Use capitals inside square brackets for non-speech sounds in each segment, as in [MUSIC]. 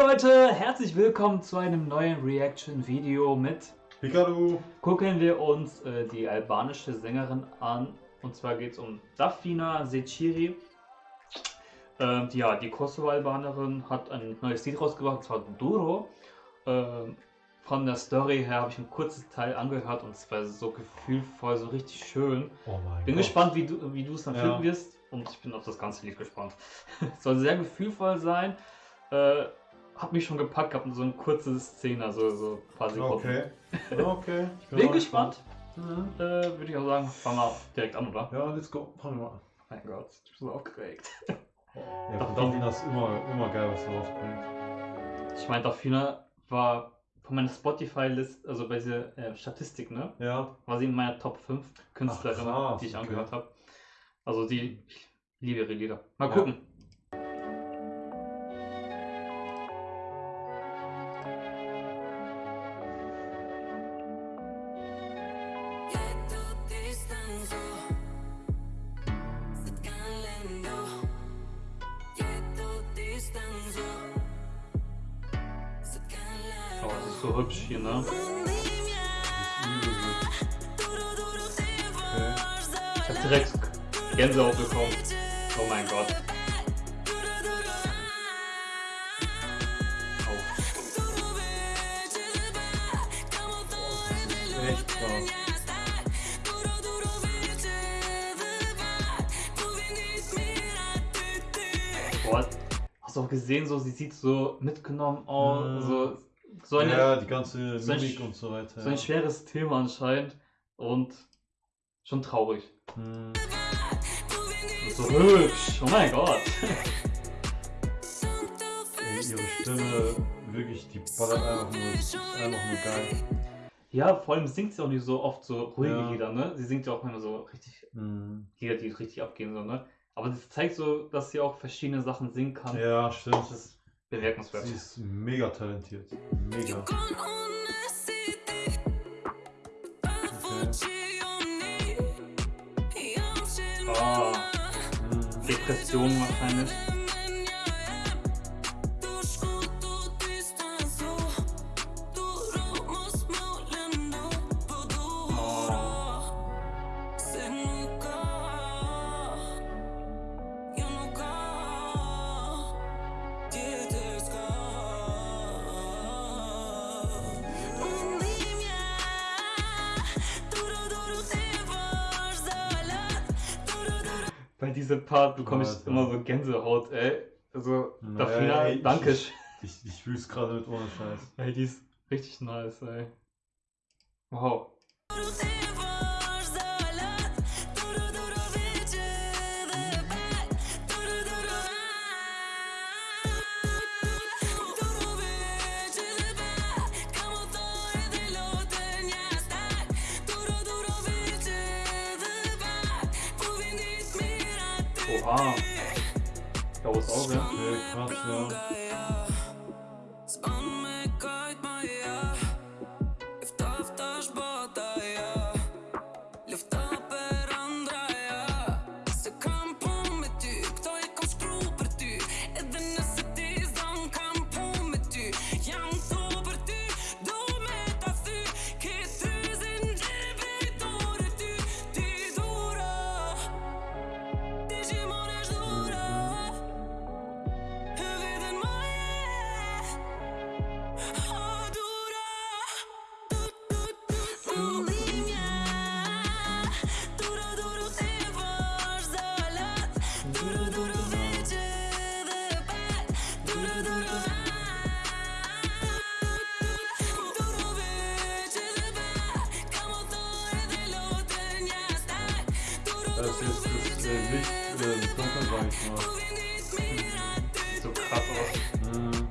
Hallo Leute, herzlich willkommen zu einem neuen Reaction-Video mit Pikachu. gucken wir uns äh, die albanische Sängerin an. Und zwar geht es um Dafina Seciri. Ähm, die, ja, die Kosovo-Albanerin hat ein neues Lied rausgebracht, und zwar Duro. Ähm, von der Story her habe ich ein kurzes Teil angehört und es war so gefühlvoll, so richtig schön. Oh Bin Gott. gespannt, wie du wie du es dann Ja. finden wirst. Und ich bin auf das ganze Lied gespannt. [LAUGHS] Es soll sehr gefühlvoll sein. Äh, hat mich schon gepackt, gehabt, so eine kurze Szene, so, so ein paar Sekunden. Okay. Okay. [LAUGHS] Ich Bin auch gespannt. Mhm. Äh, Würde ich auch sagen, fangen wir direkt an, oder? Ja, let's go. Fangen wir an. Mein Gott, ich bin so aufgeregt. Ja, Dafina ist immer, immer geil, was du rausbringst. Ich meine, Dafina war von meiner Spotify-List, also bei dieser äh, Statistik, ne? Ja. War sie in meiner Top 5 Künstlerinnen, Ach, krass, die ich okay. angehört habe. Also die, ich liebe ihre Lieder. Mal gucken. So hübsch hier, ne? Okay. Ich hab direkt Gänsehaut bekommen. Oh mein Gott. Oh. Boah, hast du auch gesehen, so sie sieht so mitgenommen aus, Mhm. so, so, eine, ja, die ganze so ein Mimik und so weiter. so ein ja. schweres Thema anscheinend und schon traurig. Und so hübsch, oh mein Gott. Ey, ihre Stimme, wirklich, die ballert einfach nur, ist einfach nur geil. Ja, vor allem singt sie auch nicht so oft so ruhige Ja. Lieder, ne? Sie singt ja auch immer so richtig Mhm. Lieder, die richtig abgehen, so, ne? Aber das zeigt so, dass sie auch verschiedene Sachen singen kann. Ja, stimmt. Das bemerkenswert. Sie ist mega talentiert. Mega. Ah, Mhm. Depression wahrscheinlich. Bei diesem Part bekomme ich immer so Gänsehaut, ey. Also, Naja, Dafina, ey, ich- danke. Ich, ich fühl's gerade mit ohne Scheiß. Ey, die ist richtig nice, ey. Wow. Oha. Auge. Okay, krass, ja. Me kajt Das ist das äh, Licht äh, im Dunkeln, sag ich mal. Sieht so krass aus. Mhm.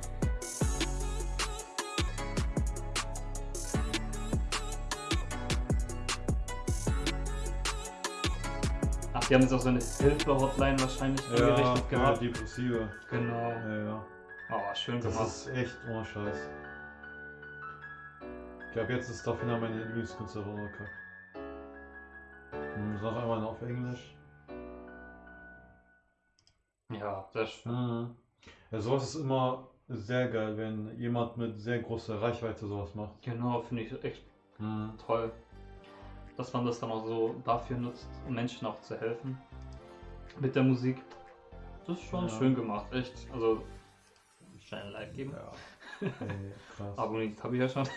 Ach, die haben jetzt auch so eine Hilfe-Hotline wahrscheinlich Ja, eingerichtet gehabt. Depressive. Genau. Ja, ja. Oh, schön Das gemacht. ist echt ohne Scheiß. Ich glaube, jetzt ist Dafina meine Lieblingskünstlerin. Okay. Sag einmal auf Englisch. Ja, sehr schön. Mhm. Ja, sowas ist immer sehr geil, wenn jemand mit sehr großer Reichweite sowas macht. Genau, finde ich echt Mhm. toll, dass man das dann auch so dafür nutzt, um Menschen auch zu helfen mit der Musik. Das ist schon Ja. schön gemacht, echt. Also, schnell ein Like geben. Ja. [LAUGHS] Ey, krass. Abonniert habe ich ja schon.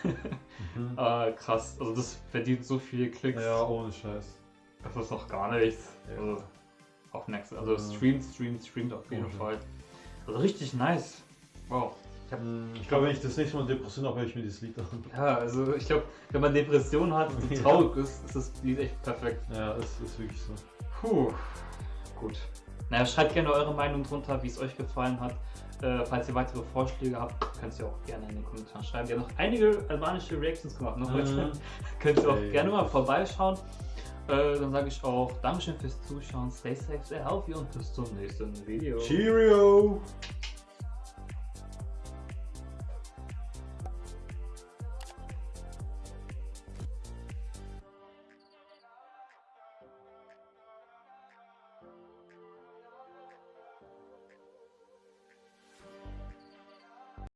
Mhm. [LAUGHS] äh, krass, also das verdient so viele Klicks. Ja, ohne Scheiß. Das ist noch gar nichts. Ja. Also, auf Next. Also streamt, streamt, streamt auf jeden Mhm. Fall. Also richtig nice. Wow. Ich Mhm, Ich glaube, wenn ich das nächste Mal Depression habe, höre ich mir dieses Lied an. ja, also ich glaube, wenn man Depressionen hat und [LAUGHS] traurig ist, ist das Lied echt perfekt. Ja, es ist wirklich so. Puh. Gut. Naja, schreibt gerne eure Meinung drunter, wie es euch gefallen hat. Äh, falls ihr weitere Vorschläge habt, könnt ihr auch gerne in den Kommentaren schreiben. Wir haben noch einige albanische Reactions gemacht. Noch. Mhm. [LAUGHS] könnt ihr auch Ey, gerne mal vorbeischauen. Äh, dann sage ich auch Dankeschön fürs Zuschauen. Stay safe, stay healthy und bis zum nächsten Video. Cheerio!